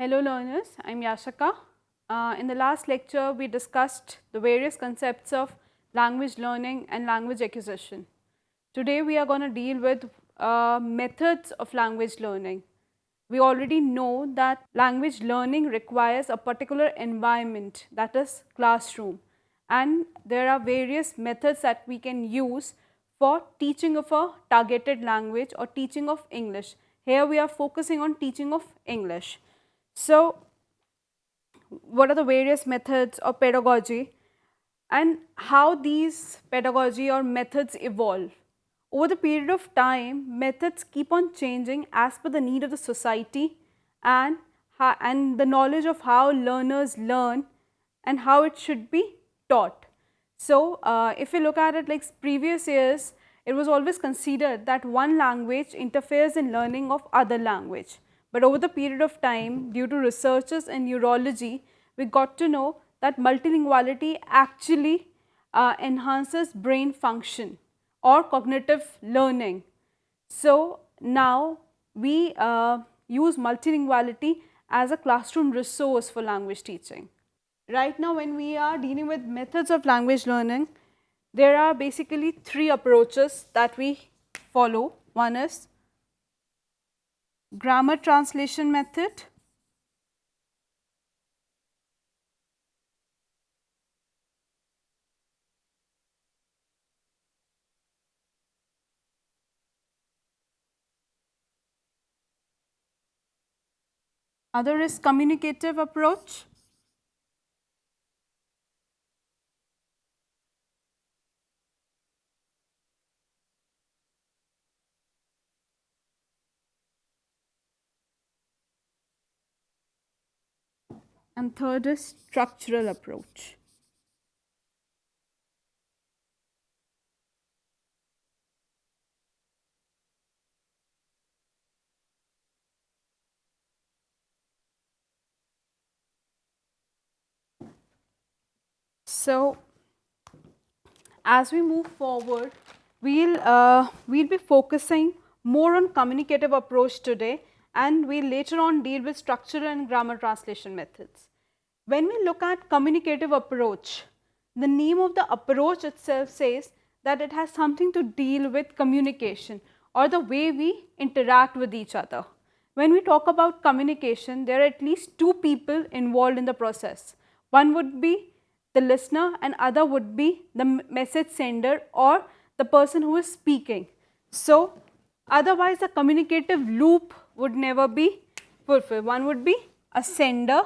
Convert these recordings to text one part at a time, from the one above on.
Hello learners, I am Yashika. Uh, in the last lecture, we discussed the various concepts of language learning and language acquisition. Today, we are going to deal with uh, methods of language learning. We already know that language learning requires a particular environment that is classroom and there are various methods that we can use for teaching of a targeted language or teaching of English. Here we are focusing on teaching of English. So, what are the various methods of pedagogy and how these pedagogy or methods evolve? Over the period of time, methods keep on changing as per the need of the society and, and the knowledge of how learners learn and how it should be taught. So, uh, if we look at it like previous years, it was always considered that one language interferes in learning of other language. But over the period of time, due to researches in neurology, we got to know that multilinguality actually uh, enhances brain function or cognitive learning. So, now we uh, use multilinguality as a classroom resource for language teaching. Right now when we are dealing with methods of language learning, there are basically three approaches that we follow. One is grammar translation method, Other is communicative approach. And third is structural approach. So, as we move forward, we'll, uh, we'll be focusing more on communicative approach today and we'll later on deal with structural and grammar translation methods. When we look at communicative approach, the name of the approach itself says that it has something to deal with communication or the way we interact with each other. When we talk about communication, there are at least two people involved in the process. One would be the listener and other would be the message sender or the person who is speaking. So, otherwise the communicative loop would never be fulfilled. One would be a sender,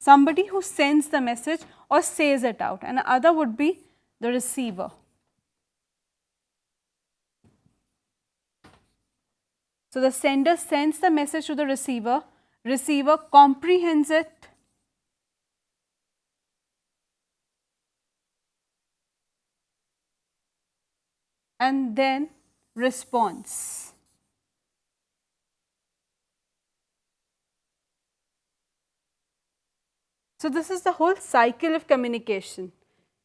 somebody who sends the message or says it out and the other would be the receiver. So, the sender sends the message to the receiver, receiver comprehends it and then response. So, this is the whole cycle of communication.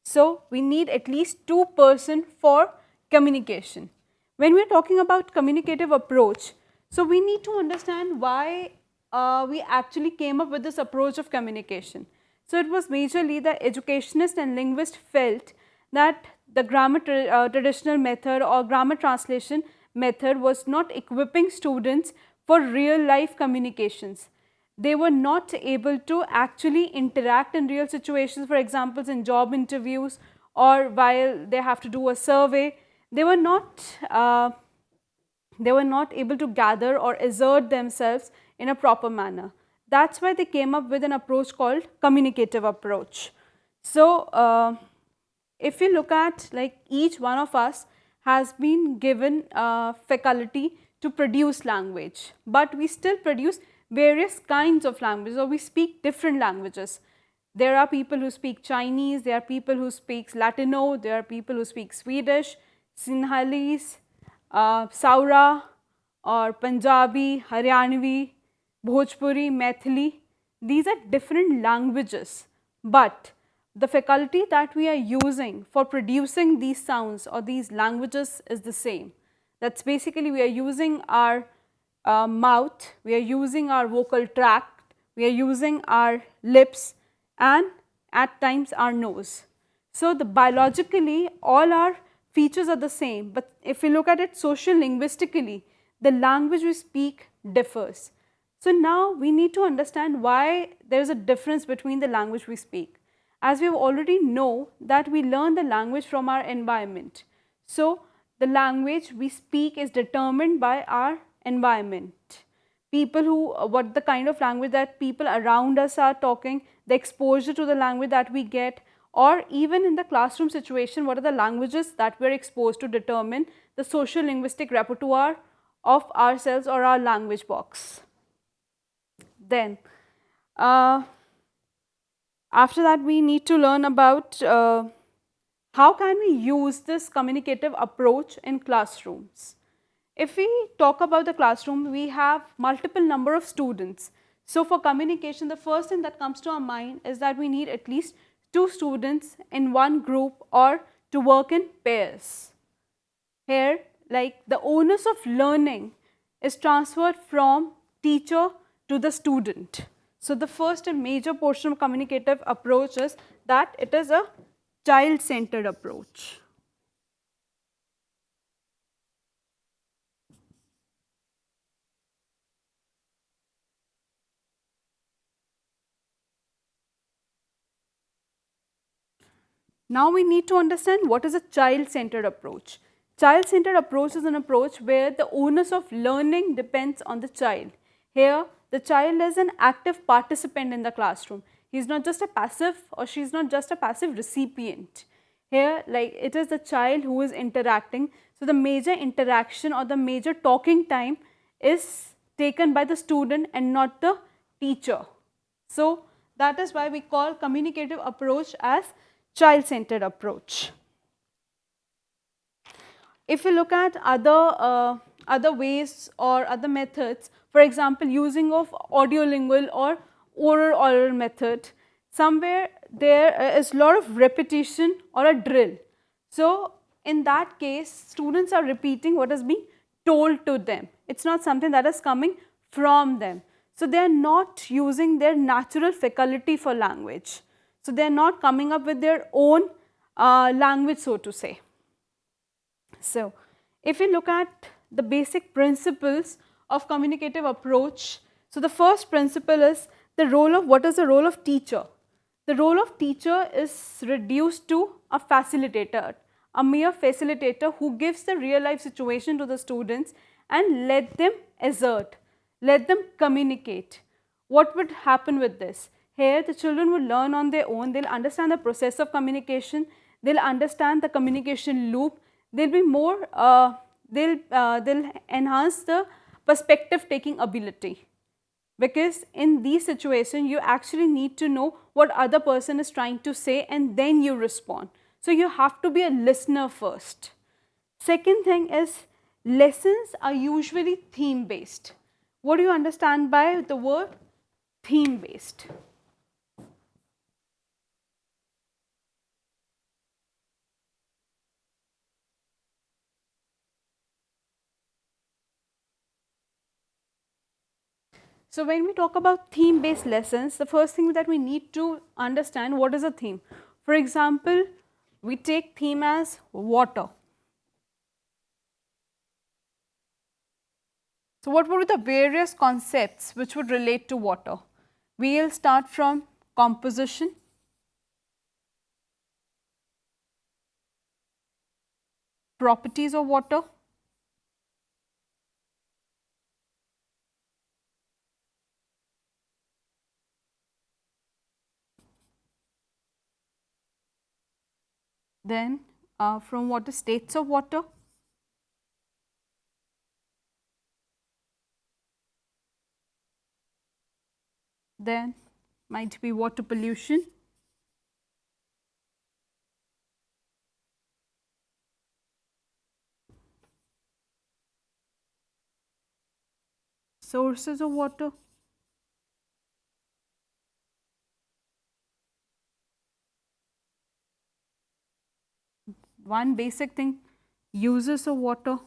So, we need at least two person for communication. When we are talking about communicative approach, so we need to understand why uh, we actually came up with this approach of communication. So, it was majorly the educationist and linguist felt that the grammar tra uh, traditional method or grammar translation method was not equipping students for real life communications. They were not able to actually interact in real situations, for example, in job interviews or while they have to do a survey. They were not, uh, they were not able to gather or assert themselves in a proper manner. That's why they came up with an approach called communicative approach. So, uh, if we look at like each one of us has been given a faculty to produce language, but we still produce various kinds of languages or we speak different languages. There are people who speak Chinese, there are people who speak Latino, there are people who speak Swedish, Sinhalese, uh, Saura or Punjabi, Haryanvi, Bhojpuri, Maithili. These are different languages, but the faculty that we are using for producing these sounds or these languages is the same. That's basically we are using our uh, mouth, we are using our vocal tract, we are using our lips and at times our nose. So, the biologically all our features are the same, but if we look at it social linguistically, the language we speak differs. So, now we need to understand why there is a difference between the language we speak. As we already know that we learn the language from our environment. So, the language we speak is determined by our environment. People who, what the kind of language that people around us are talking, the exposure to the language that we get or even in the classroom situation, what are the languages that we are exposed to determine the social linguistic repertoire of ourselves or our language box. Then, uh, after that we need to learn about uh, how can we use this communicative approach in classrooms. If we talk about the classroom, we have multiple number of students. So, for communication, the first thing that comes to our mind is that we need at least two students in one group or to work in pairs. Here, like the onus of learning is transferred from teacher to the student. So, the first and major portion of communicative approach is that it is a child centered approach. Now, we need to understand what is a child centered approach. Child centered approach is an approach where the onus of learning depends on the child. Here, the child is an active participant in the classroom. He is not just a passive or she is not just a passive recipient. Here, like it is the child who is interacting. So, the major interaction or the major talking time is taken by the student and not the teacher. So, that is why we call communicative approach as child-centered approach. If you look at other, uh, other ways or other methods, for example, using of audiolingual or oral oral method, somewhere there is a lot of repetition or a drill. So, in that case, students are repeating what is being told to them. It is not something that is coming from them. So, they are not using their natural faculty for language. So, they are not coming up with their own uh, language so to say. So, if we look at the basic principles of communicative approach, so the first principle is the role of what is the role of teacher. The role of teacher is reduced to a facilitator, a mere facilitator who gives the real life situation to the students and let them assert, let them communicate. What would happen with this? Here the children will learn on their own, they will understand the process of communication, they will understand the communication loop, they will be more, uh, they will uh, they'll enhance the perspective taking ability. Because in these situations, you actually need to know what other person is trying to say and then you respond. So, you have to be a listener first. Second thing is lessons are usually theme based. What do you understand by the word theme based? So, when we talk about theme based lessons, the first thing that we need to understand what is a theme. For example, we take theme as water. So, what would be the various concepts which would relate to water? We will start from composition, properties of water, then uh, from what is states of water. Then might be water pollution. Sources of water. One basic thing uses of water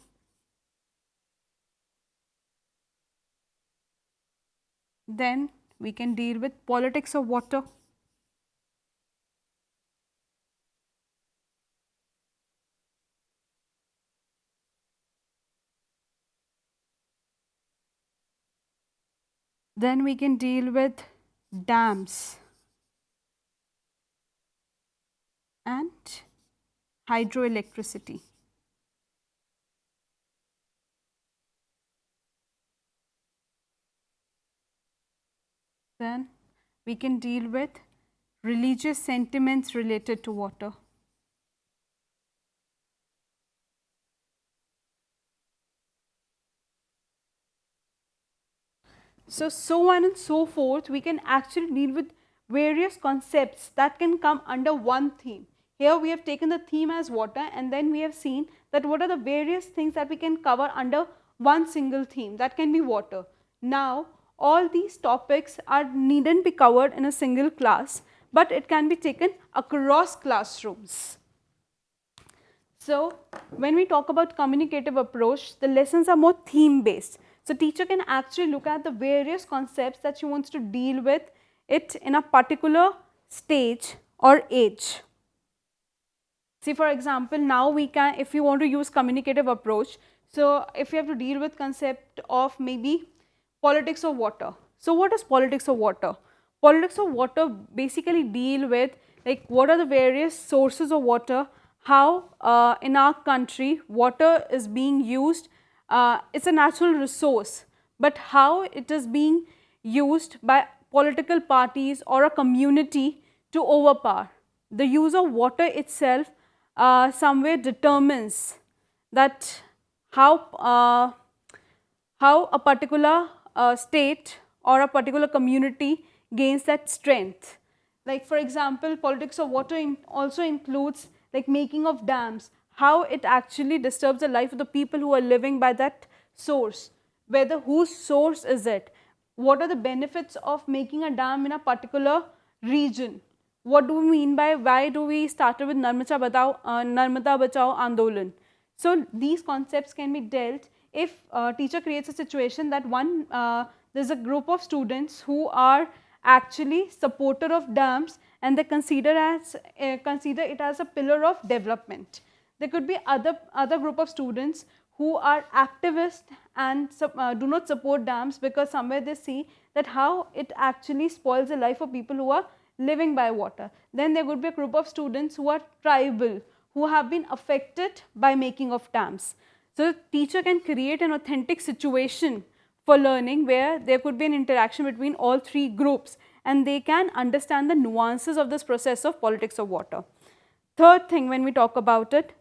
Then we can deal with politics of water. Then we can deal with dams and hydroelectricity. Then we can deal with religious sentiments related to water. So, so on and so forth, we can actually deal with various concepts that can come under one theme. Here we have taken the theme as water and then we have seen that what are the various things that we can cover under one single theme that can be water. Now, all these topics are needn't be covered in a single class, but it can be taken across classrooms. So, when we talk about communicative approach, the lessons are more theme based. So, teacher can actually look at the various concepts that she wants to deal with it in a particular stage or age. See for example, now we can if you want to use communicative approach, so if you have to deal with concept of maybe politics of water. So, what is politics of water? Politics of water basically deal with like what are the various sources of water, how uh, in our country water is being used uh, it's a natural resource, but how it is being used by political parties or a community to overpower. The use of water itself uh, somewhere determines that how, uh, how a particular uh, state or a particular community gains that strength. Like for example, politics of water in also includes like making of dams, how it actually disturbs the life of the people who are living by that source, whether whose source is it, what are the benefits of making a dam in a particular region, what do we mean by why do we start with Narmada Bachao, uh, Narmada Bachao Andolan. So, these concepts can be dealt if a teacher creates a situation that one, uh, there is a group of students who are actually supporter of dams and they consider as uh, consider it as a pillar of development. There could be other, other group of students who are activists and uh, do not support dams because somewhere they see that how it actually spoils the life of people who are living by water. Then there would be a group of students who are tribal, who have been affected by making of dams. So, the teacher can create an authentic situation for learning where there could be an interaction between all three groups and they can understand the nuances of this process of politics of water. Third thing when we talk about it,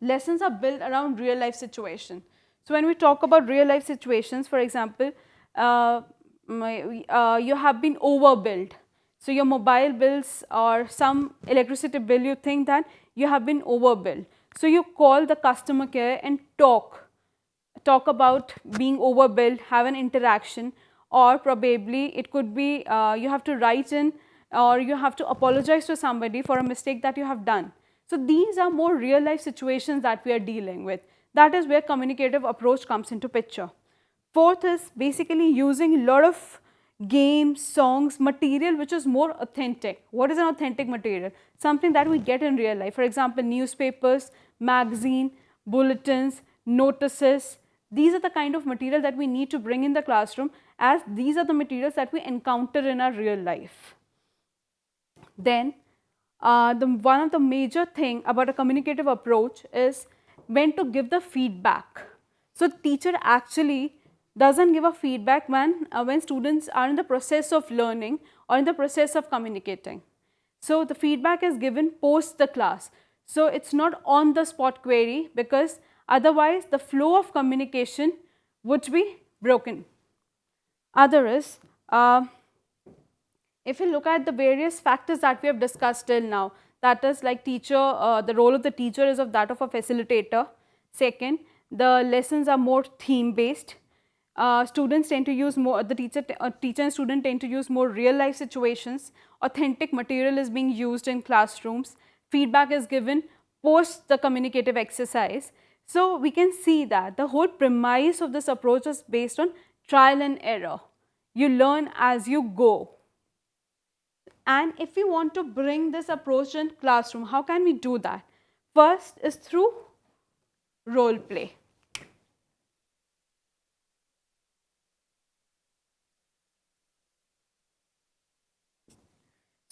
lessons are built around real life situation. So, when we talk about real life situations, for example, uh, my, uh, you have been overbilled. So, your mobile bills or some electricity bill, you think that you have been overbilled. So, you call the customer care and talk, talk about being overbilled, have an interaction or probably it could be uh, you have to write in or you have to apologize to somebody for a mistake that you have done. So, these are more real life situations that we are dealing with. That is where communicative approach comes into picture. Fourth is basically using a lot of games, songs, material which is more authentic. What is an authentic material? Something that we get in real life. For example, newspapers, magazine, bulletins, notices. These are the kind of material that we need to bring in the classroom as these are the materials that we encounter in our real life. Then uh, the one of the major thing about a communicative approach is when to give the feedback. So, teacher actually doesn't give a feedback when, uh, when students are in the process of learning or in the process of communicating. So, the feedback is given post the class. So, it is not on the spot query because otherwise the flow of communication would be broken. Other is uh, if you look at the various factors that we have discussed till now, that is like teacher, uh, the role of the teacher is of that of a facilitator. Second, the lessons are more theme based. Uh, students tend to use more, the teacher, uh, teacher and student tend to use more real life situations. Authentic material is being used in classrooms. Feedback is given post the communicative exercise. So, we can see that the whole premise of this approach is based on trial and error you learn as you go. And if we want to bring this approach in classroom, how can we do that? First is through role play.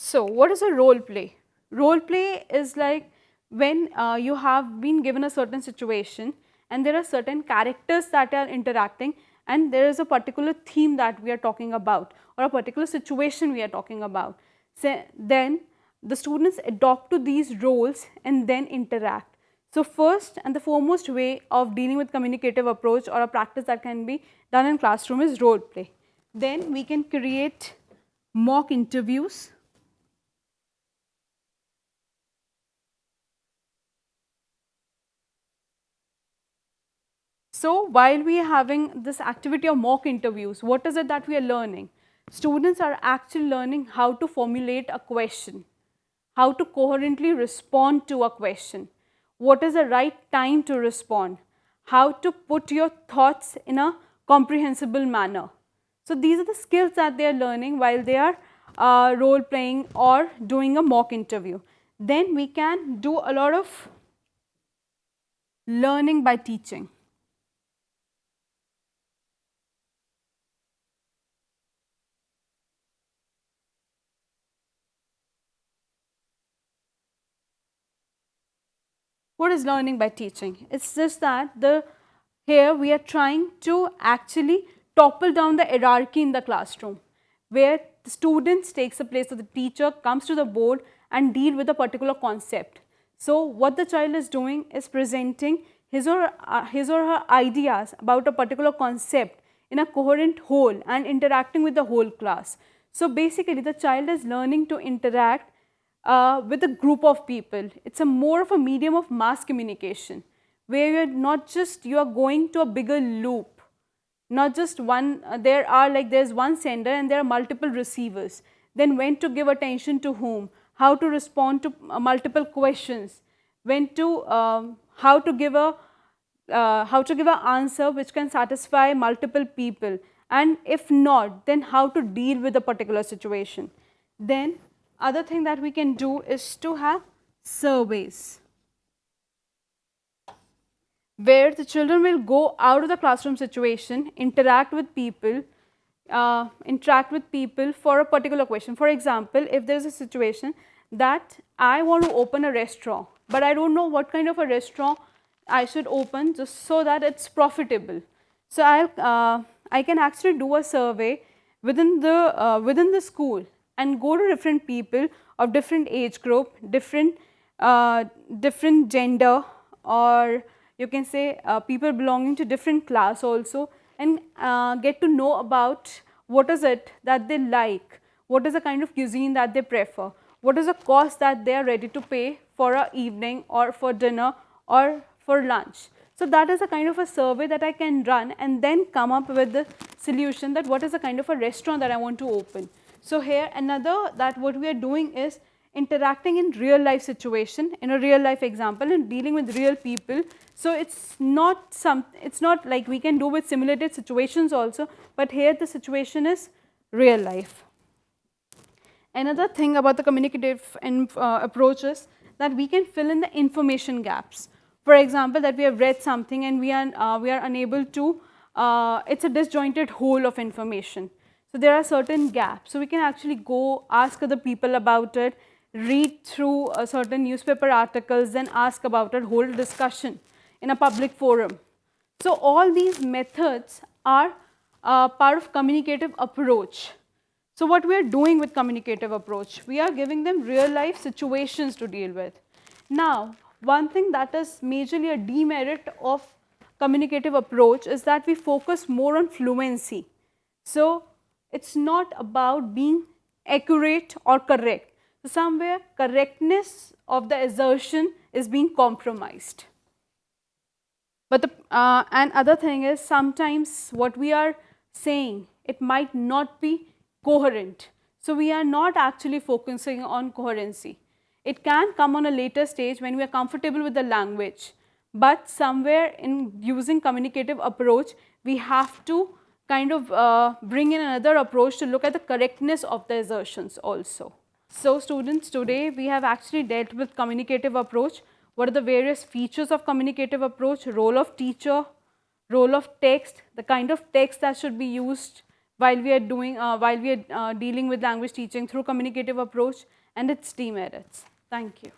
So, what is a role play? Role play is like when uh, you have been given a certain situation and there are certain characters that are interacting and there is a particular theme that we are talking about or a particular situation we are talking about. So, then the students adopt to these roles and then interact. So, first and the foremost way of dealing with communicative approach or a practice that can be done in classroom is role play. Then we can create mock interviews So, while we are having this activity of mock interviews, what is it that we are learning? Students are actually learning how to formulate a question, how to coherently respond to a question, what is the right time to respond, how to put your thoughts in a comprehensible manner. So, these are the skills that they are learning while they are uh, role playing or doing a mock interview. Then we can do a lot of learning by teaching. What is learning by teaching? It's just that the here we are trying to actually topple down the hierarchy in the classroom where the students takes the place of the teacher, comes to the board and deal with a particular concept. So, what the child is doing is presenting his or, uh, his or her ideas about a particular concept in a coherent whole and interacting with the whole class. So, basically the child is learning to interact uh, with a group of people. It's a more of a medium of mass communication where you're not just, you are going to a bigger loop, not just one, uh, there are like there's one sender and there are multiple receivers. Then when to give attention to whom, how to respond to uh, multiple questions, when to, um, how to give a, uh, how to give an answer which can satisfy multiple people and if not then how to deal with a particular situation. Then other thing that we can do is to have surveys where the children will go out of the classroom situation, interact with people, uh, interact with people for a particular question. For example, if there is a situation that I want to open a restaurant, but I don't know what kind of a restaurant I should open just so that it's profitable. So, I'll, uh, I can actually do a survey within the, uh, within the school and go to different people of different age group, different, uh, different gender or you can say uh, people belonging to different class also and uh, get to know about what is it that they like, what is the kind of cuisine that they prefer, what is the cost that they are ready to pay for a evening or for dinner or for lunch. So, that is a kind of a survey that I can run and then come up with the solution that what is the kind of a restaurant that I want to open. So, here another that what we are doing is interacting in real life situation in a real life example and dealing with real people. So, it is not some it is not like we can do with simulated situations also, but here the situation is real life. Another thing about the communicative uh, approach is that we can fill in the information gaps. For example, that we have read something and we are, uh, we are unable to, uh, it is a disjointed whole of information. So, there are certain gaps. So, we can actually go ask other people about it, read through a certain newspaper articles, then ask about it, hold discussion in a public forum. So, all these methods are uh, part of communicative approach. So, what we are doing with communicative approach? We are giving them real life situations to deal with. Now, one thing that is majorly a demerit of communicative approach is that we focus more on fluency. So, it is not about being accurate or correct. So, somewhere correctness of the assertion is being compromised. But the uh, and other thing is sometimes what we are saying it might not be coherent. So, we are not actually focusing on coherency. It can come on a later stage when we are comfortable with the language, but somewhere in using communicative approach we have to kind of uh, bring in another approach to look at the correctness of the assertions also. So students, today we have actually dealt with communicative approach. What are the various features of communicative approach, role of teacher, role of text, the kind of text that should be used while we are doing, uh, while we are uh, dealing with language teaching through communicative approach and its demerits. Thank you.